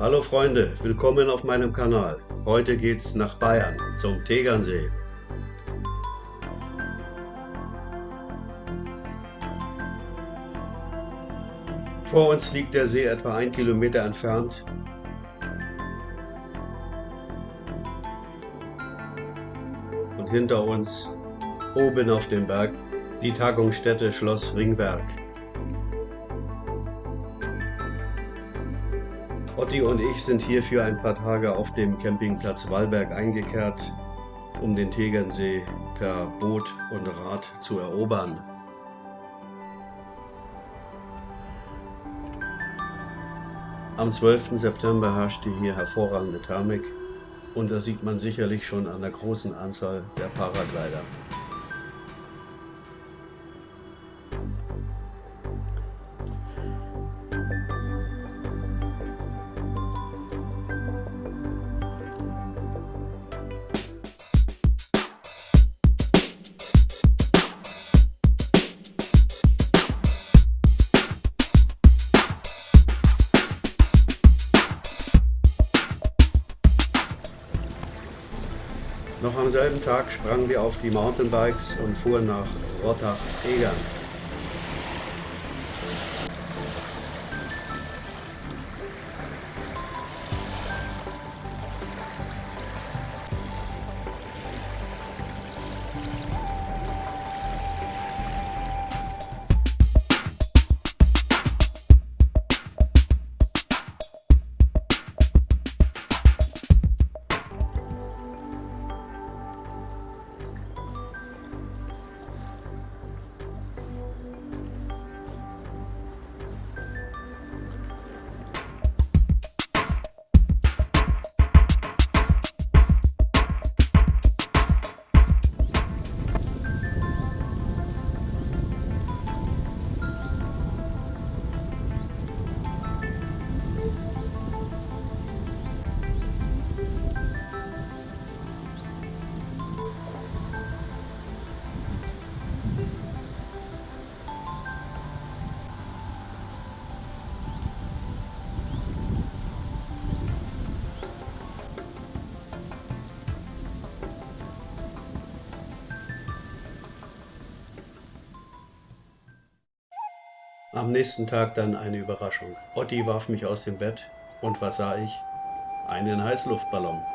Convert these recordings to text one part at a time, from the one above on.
Hallo Freunde, willkommen auf meinem Kanal. Heute geht's nach Bayern, zum Tegernsee. Vor uns liegt der See etwa ein Kilometer entfernt. Und hinter uns, oben auf dem Berg, die Tagungsstätte Schloss Ringberg. Otti und ich sind hier für ein paar Tage auf dem Campingplatz Wallberg eingekehrt, um den Tegernsee per Boot und Rad zu erobern. Am 12. September herrschte hier hervorragende Thermik und das sieht man sicherlich schon an der großen Anzahl der Paraglider. Noch am selben Tag sprangen wir auf die Mountainbikes und fuhren nach Rottach-Egern. Am nächsten Tag dann eine Überraschung. Otti warf mich aus dem Bett und was sah ich? Einen Heißluftballon.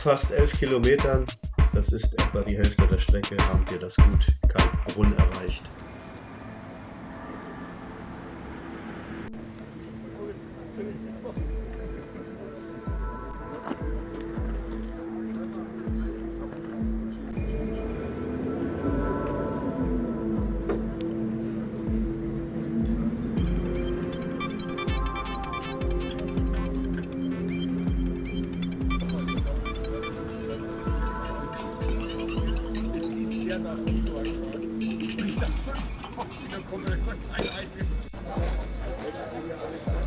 Fast 11 Kilometern, das ist etwa die Hälfte der Strecke, haben wir das Gut? Kalkbrunn erreicht. Abwechselnd immer. Zu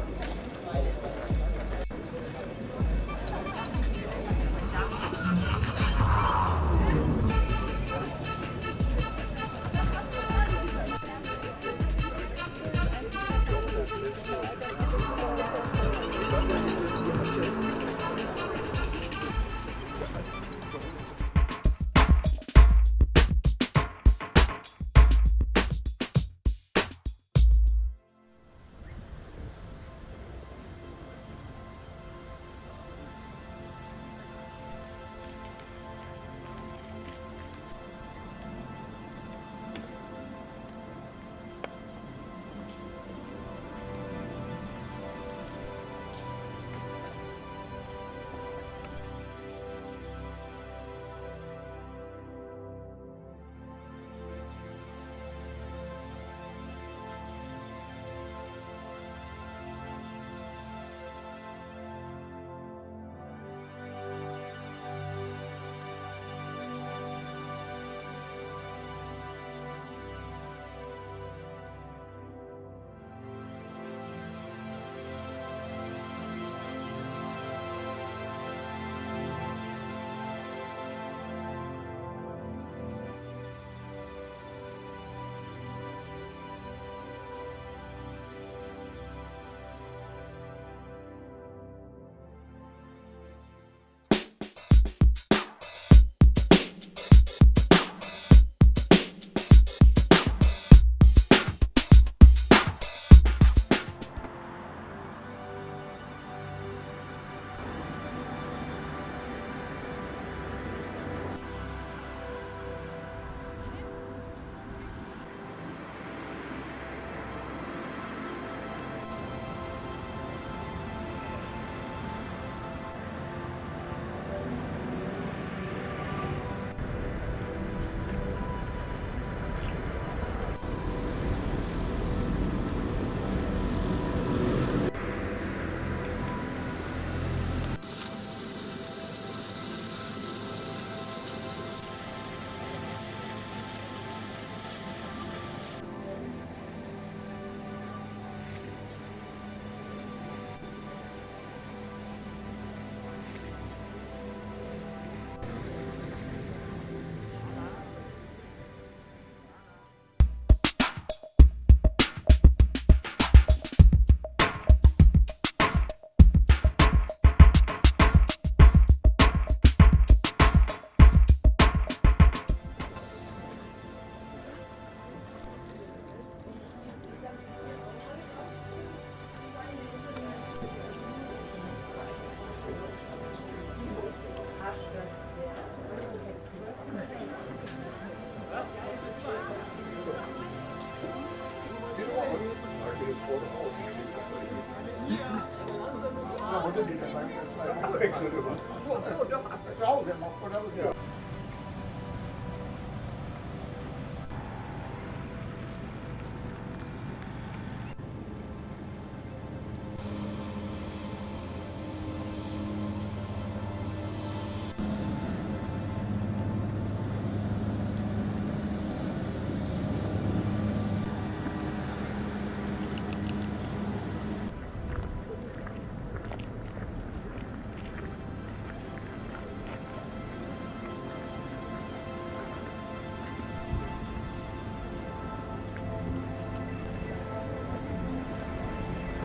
Hause noch, oder? Ja.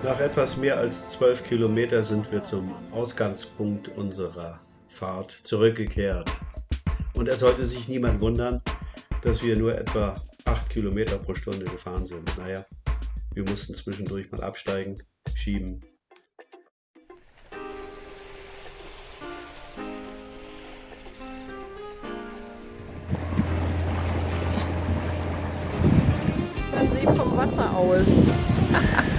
Nach etwas mehr als zwölf Kilometer sind wir zum Ausgangspunkt unserer Fahrt zurückgekehrt. Und es sollte sich niemand wundern, dass wir nur etwa 8 Kilometer pro Stunde gefahren sind. Naja, wir mussten zwischendurch mal absteigen, schieben. Man sieht vom Wasser aus.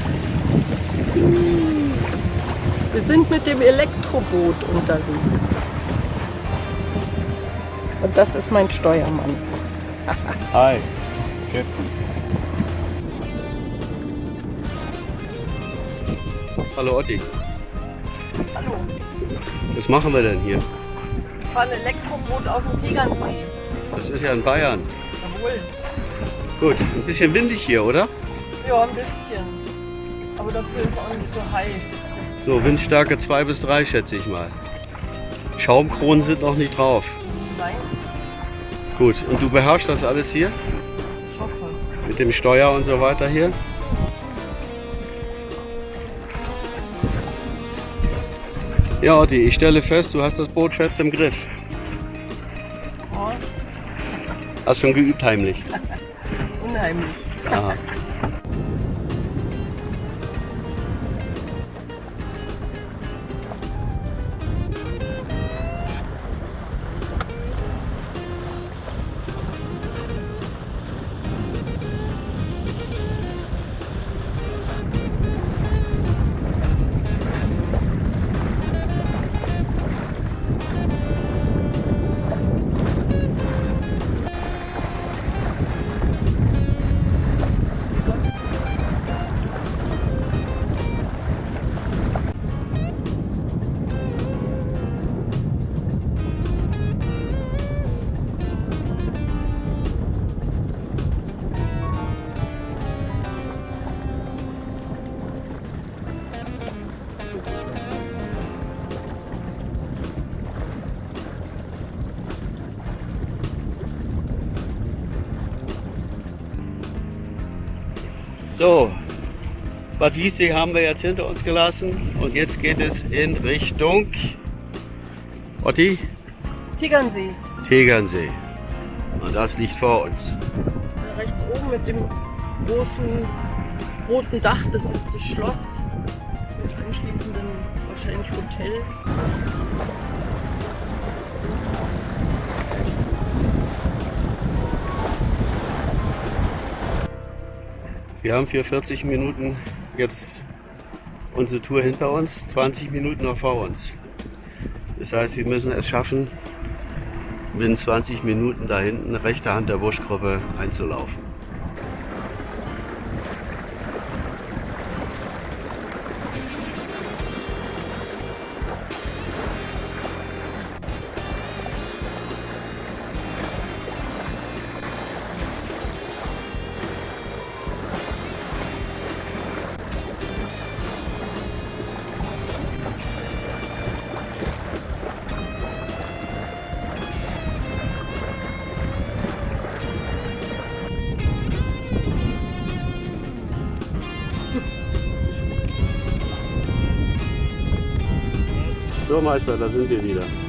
Wir sind mit dem Elektroboot unterwegs. Und das ist mein Steuermann. Hi, Captain. Hallo Otti, Hallo, was machen wir denn hier? wir fahren Elektroboot auf dem Tegernsee. Das ist ja in Bayern. Jawohl. Gut, ein bisschen windig hier, oder? Ja, ein bisschen. Aber dafür ist es auch nicht so heiß. So, Windstärke 2 bis 3 schätze ich mal. Schaumkronen sind noch nicht drauf. Nein, Gut, und du beherrschst das alles hier? ich hoffe. Mit dem Steuer und so weiter hier? Ja, Otti, ich stelle fest, du hast das Boot fest im Griff. Oh, Hast schon geübt heimlich. unheimlich. Aha. So, Bad Wiessee haben wir jetzt hinter uns gelassen und jetzt geht es in Richtung Otti, Tegernsee. Tegernsee. Und das liegt vor uns. Rechts oben mit dem großen roten Dach, das ist das Schloss. Mit anschließendem wahrscheinlich Hotel. Wir haben für 40 Minuten jetzt unsere Tour hinter uns, 20 Minuten noch vor uns. Das heißt, wir müssen es schaffen, binnen 20 Minuten da hinten rechte Hand der Buschgruppe einzulaufen. So Meister, da sind wir wieder.